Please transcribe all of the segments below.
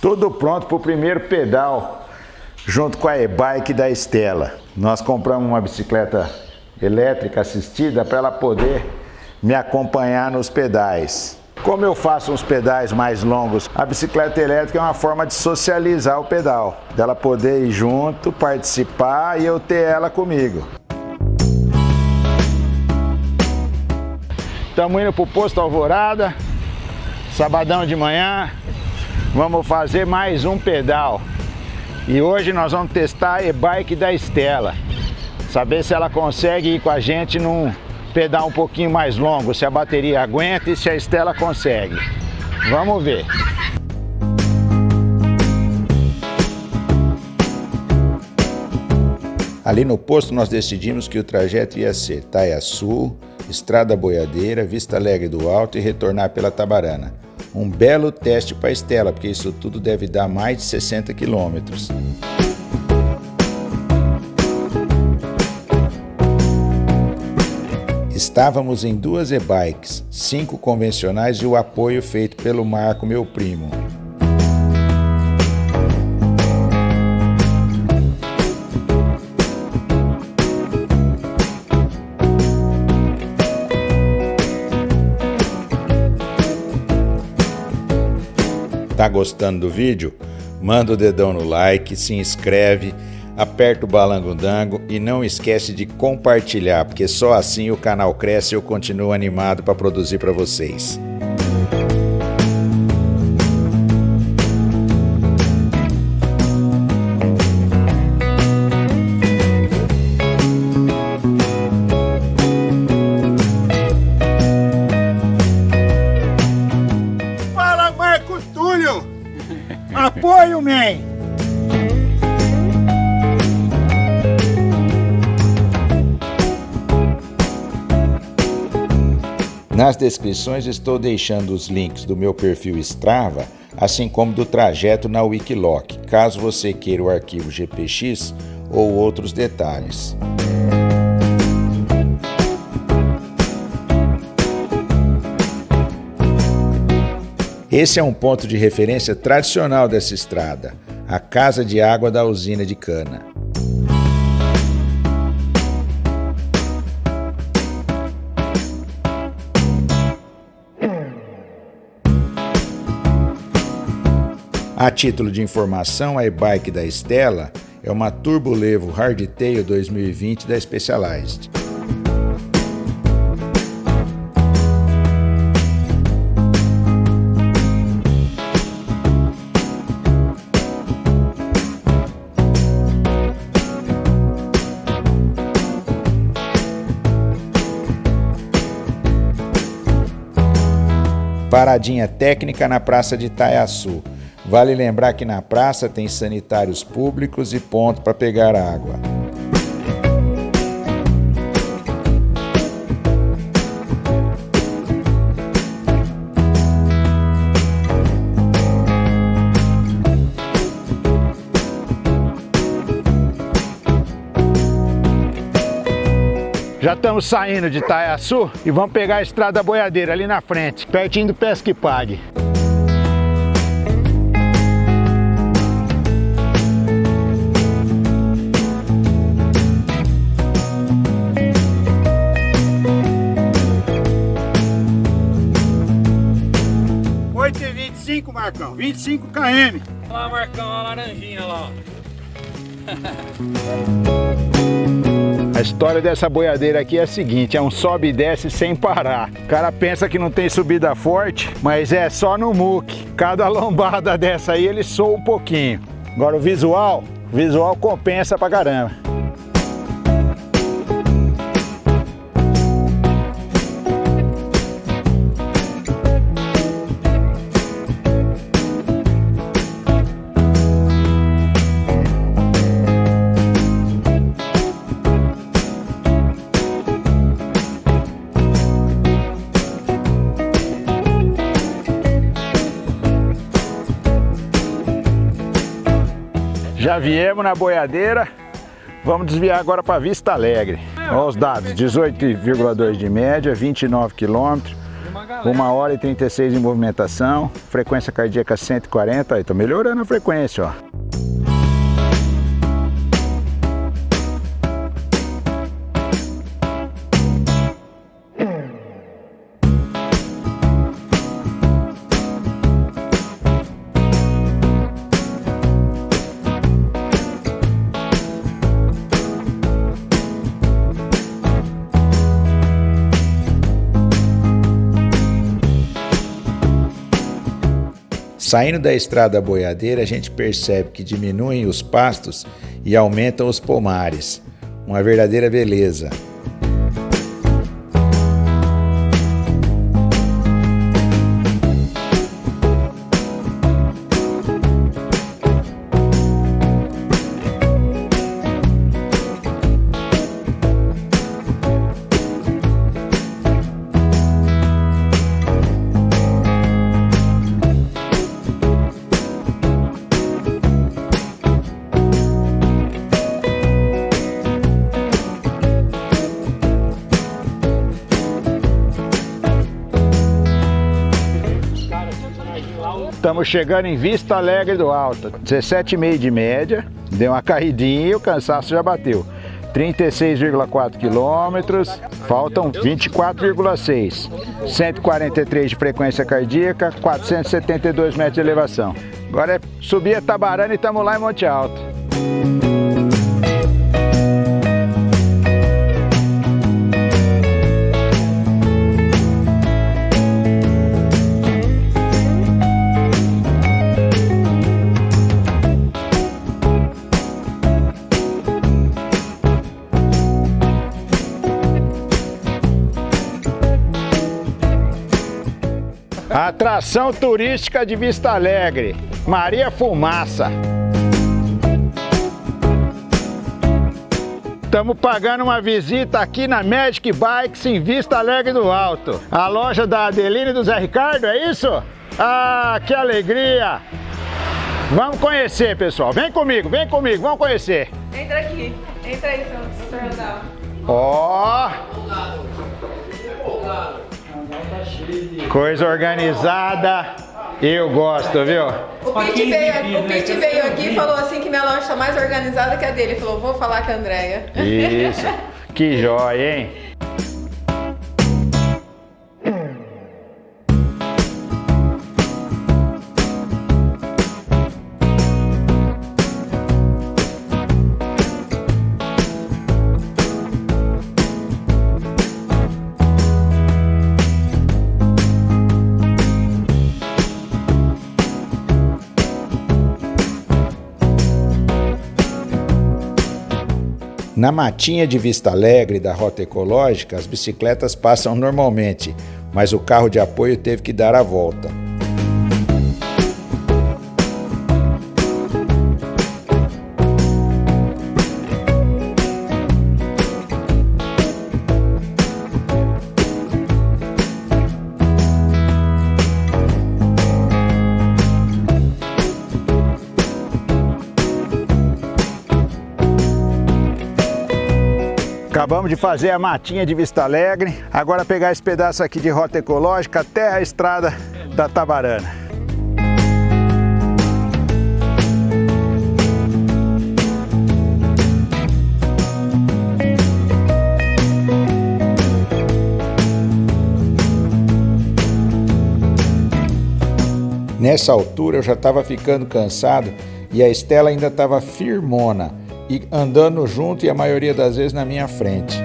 Tudo pronto para o primeiro pedal, junto com a e-bike da Estela. Nós compramos uma bicicleta elétrica assistida para ela poder me acompanhar nos pedais. Como eu faço uns pedais mais longos, a bicicleta elétrica é uma forma de socializar o pedal, dela poder ir junto, participar e eu ter ela comigo. Estamos indo para o posto Alvorada, sabadão de manhã, vamos fazer mais um pedal. E hoje nós vamos testar a e-bike da Estela, saber se ela consegue ir com a gente num pedal um pouquinho mais longo, se a bateria aguenta e se a Estela consegue. Vamos ver. Ali no posto nós decidimos que o trajeto ia ser Taiaçu, Estrada Boiadeira, Vista Alegre do Alto e retornar pela Tabarana. Um belo teste para a Estela, porque isso tudo deve dar mais de 60 quilômetros. Estávamos em duas e-bikes, cinco convencionais e o apoio feito pelo Marco, meu primo. Gostando do vídeo? Manda o dedão no like, se inscreve, aperta o balango-dango e não esquece de compartilhar, porque só assim o canal cresce e eu continuo animado para produzir para vocês. Apoio, man! Nas descrições estou deixando os links do meu perfil Strava, assim como do trajeto na Wikiloc, caso você queira o arquivo GPX ou outros detalhes. Esse é um ponto de referência tradicional dessa estrada, a casa de água da usina de cana. A título de informação, a e-bike da Estela é uma Turbo Levo Hardtail 2020 da Specialized. Paradinha técnica na Praça de Itaiaçu. Vale lembrar que na praça tem sanitários públicos e ponto para pegar água. Já estamos saindo de Itaiaçu e vamos pegar a estrada boiadeira ali na frente, pertinho do Pesque Pague. Oito e 25, Marcão. 25 km. Olha lá, Marcão, a laranjinha lá. A história dessa boiadeira aqui é a seguinte, é um sobe e desce sem parar. O cara pensa que não tem subida forte, mas é só no muque. Cada lombada dessa aí ele soa um pouquinho. Agora o visual, o visual compensa pra caramba. Já viemos na boiadeira, vamos desviar agora para Vista Alegre. Olha os dados, 18,2 de média, 29 quilômetros, 1 hora e 36 em movimentação, frequência cardíaca 140, aí tô melhorando a frequência, ó. Saindo da estrada boiadeira, a gente percebe que diminuem os pastos e aumentam os pomares. Uma verdadeira beleza. Estamos chegando em Vista Alegre do Alto. 17,5 de média. Deu uma caidinha e o cansaço já bateu. 36,4 quilômetros, faltam 24,6. 143 de frequência cardíaca, 472 metros de elevação. Agora é subir a Tabarana e estamos lá em Monte Alto. Atração turística de Vista Alegre, Maria Fumaça. Estamos pagando uma visita aqui na Magic Bikes em Vista Alegre do Alto. A loja da Adeline e do Zé Ricardo, é isso? Ah, que alegria! Vamos conhecer, pessoal. Vem comigo, vem comigo, vamos conhecer. Entra aqui, entra aí, seu Ó! Coisa organizada, eu gosto, viu? O Pete veio, o Pete veio aqui e falou assim que minha loja está mais organizada que a dele. Ele falou, vou falar com a Andréia. Isso, que jóia, hein? Na matinha de Vista Alegre da Rota Ecológica, as bicicletas passam normalmente, mas o carro de apoio teve que dar a volta. Acabamos de fazer a matinha de Vista Alegre, agora pegar esse pedaço aqui de rota ecológica até a estrada da Tabarana. Nessa altura eu já estava ficando cansado e a Estela ainda estava firmona e andando junto e a maioria das vezes na minha frente.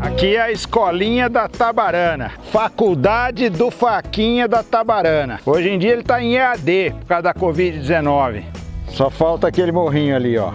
Aqui é a escolinha da Tabarana, Faculdade do Faquinha da Tabarana. Hoje em dia ele está em EAD por causa da Covid-19. Só falta aquele morrinho ali, ó.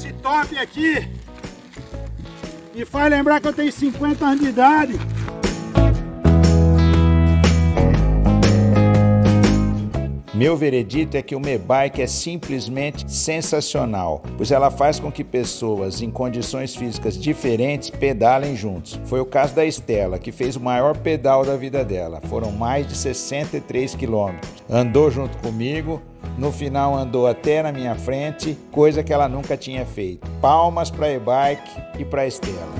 Esse top aqui. E faz lembrar que eu tenho 50 anos de idade. Meu veredito é que o Mebike é simplesmente sensacional, pois ela faz com que pessoas em condições físicas diferentes pedalem juntos. Foi o caso da Estela, que fez o maior pedal da vida dela. Foram mais de 63 quilômetros. Andou junto comigo, no final andou até na minha frente, coisa que ela nunca tinha feito. Palmas para a e-bike e para a Estela.